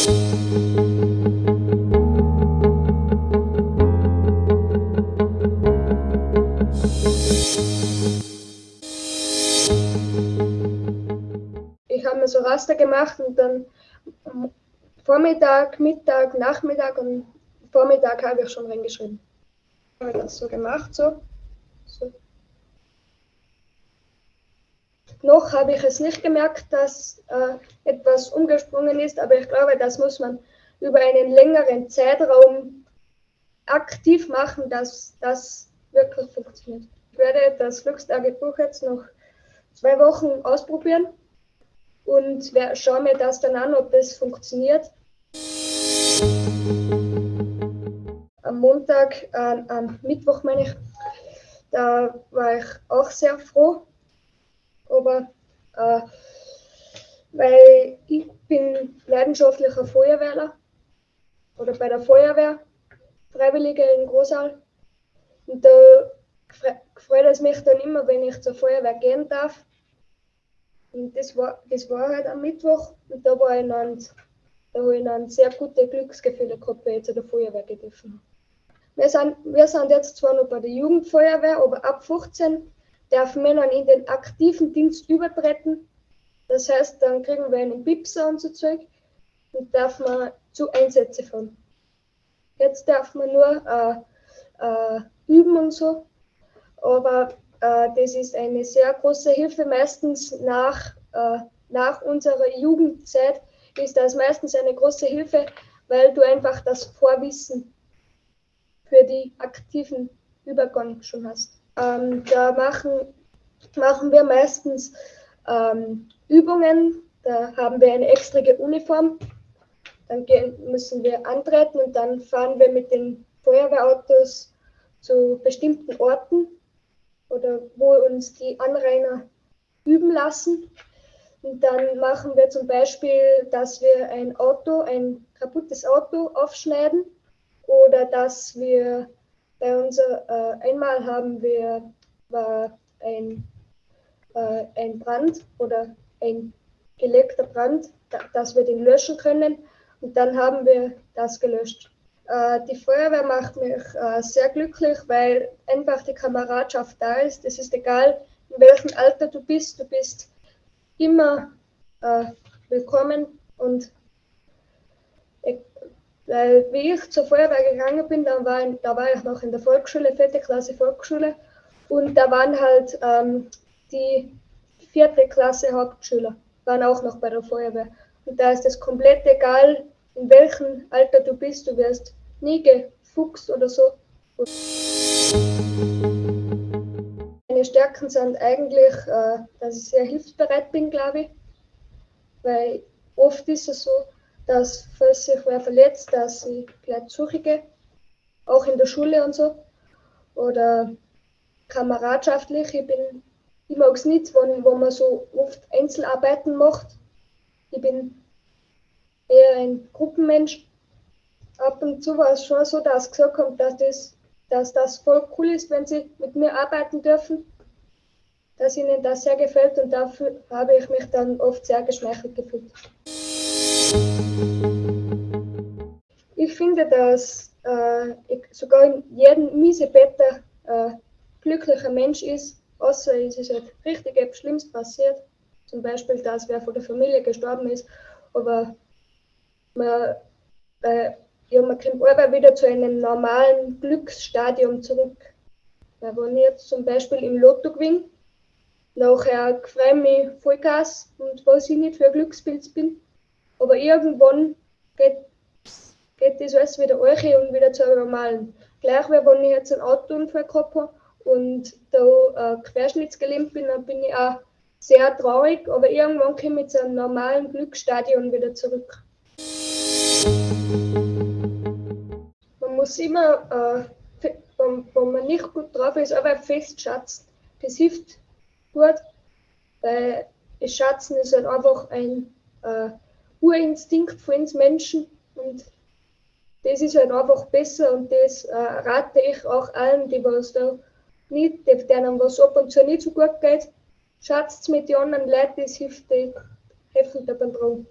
Ich habe mir so Raster gemacht und dann Vormittag, Mittag, Nachmittag und Vormittag habe ich schon reingeschrieben. Ich habe das so gemacht, so. so. Noch habe ich es nicht gemerkt, dass äh, etwas umgesprungen ist, aber ich glaube, das muss man über einen längeren Zeitraum aktiv machen, dass das wirklich funktioniert. Ich werde das Glückstagebuch jetzt noch zwei Wochen ausprobieren und schaue mir das dann an, ob das funktioniert. Am Montag, äh, am Mittwoch meine ich, da war ich auch sehr froh, aber äh, weil ich bin leidenschaftlicher Feuerwehrler oder bei der Feuerwehr, Freiwillige in Großal. Und da freut es mich dann immer, wenn ich zur Feuerwehr gehen darf. Und das war, das war halt am Mittwoch und da war ich dann, da habe ich dann sehr gute Glücksgefühle gehabt, weil ich zu der Feuerwehr gedürfen wir sind, wir sind jetzt zwar noch bei der Jugendfeuerwehr, aber ab 15 wir dann in den aktiven Dienst übertreten. Das heißt, dann kriegen wir einen Pipser und so Zeug und darf man zu Einsätze fahren. Jetzt darf man nur äh, äh, üben und so, aber äh, das ist eine sehr große Hilfe. Meistens nach, äh, nach unserer Jugendzeit ist das meistens eine große Hilfe, weil du einfach das Vorwissen für die aktiven Übergang schon hast. Ähm, da machen, machen wir meistens ähm, Übungen, da haben wir eine extra Uniform, dann gehen, müssen wir antreten und dann fahren wir mit den Feuerwehrautos zu bestimmten Orten oder wo uns die Anrainer üben lassen. Und dann machen wir zum Beispiel, dass wir ein Auto, ein kaputtes Auto aufschneiden oder dass wir bei unser äh, einmal haben wir war ein, äh, ein Brand oder ein gelegter Brand, da, dass wir den löschen können und dann haben wir das gelöscht. Äh, die Feuerwehr macht mich äh, sehr glücklich, weil einfach die Kameradschaft da ist. Es ist egal, in welchem Alter du bist, du bist immer äh, willkommen und weil wie ich zur Feuerwehr gegangen bin, da war, ich, da war ich noch in der Volksschule, vierte Klasse Volksschule. Und da waren halt ähm, die vierte Klasse Hauptschüler, waren auch noch bei der Feuerwehr. Und da ist es komplett egal, in welchem Alter du bist, du wirst nie gefuchst oder so. Meine Stärken sind eigentlich, äh, dass ich sehr hilfsbereit bin, glaube ich. Weil oft ist es so, dass, falls sich wer verletzt, dass ich gleich suche, auch in der Schule und so. Oder kameradschaftlich. Ich bin, ich mag es nicht, wenn, wo man so oft Einzelarbeiten macht. Ich bin eher ein Gruppenmensch. Ab und zu war es schon so, dass gesagt haben, dass das, dass das voll cool ist, wenn sie mit mir arbeiten dürfen. Dass ihnen das sehr gefällt und dafür habe ich mich dann oft sehr geschmeichelt gefühlt. Ich finde, dass äh, sogar in jedem Miesebetter äh, glücklicher Mensch ist, außer es ist halt richtig etwas Schlimmes passiert. Zum Beispiel, dass wer von der Familie gestorben ist. Aber man, äh, ja, man kommt aber wieder zu einem normalen Glücksstadium zurück. Weil wenn ich jetzt zum Beispiel im Lotto gewinne, nachher freue ich mich Vollgas und weiß ich nicht, für ein Glückspilz bin. Aber irgendwann geht, geht das alles wieder euch und wieder zu normalen. Gleich wie wenn ich jetzt einen Autounfall gehabt habe und da äh, querschnittsgelähmt bin, dann bin ich auch sehr traurig, aber irgendwann komme ich zu einem normalen Glücksstadion wieder zurück. Man muss immer, äh, wenn, wenn, man nicht gut drauf ist, aber festschätzen. Das hilft gut, weil das Schatzen ist halt einfach ein äh, Urinstinkt von uns Menschen und das ist halt einfach besser und das äh, rate ich auch allen, die was da nicht, denen was ab und zu nicht so gut geht. Schaut mit den anderen Leuten, das hilft, helfen da beim Traum.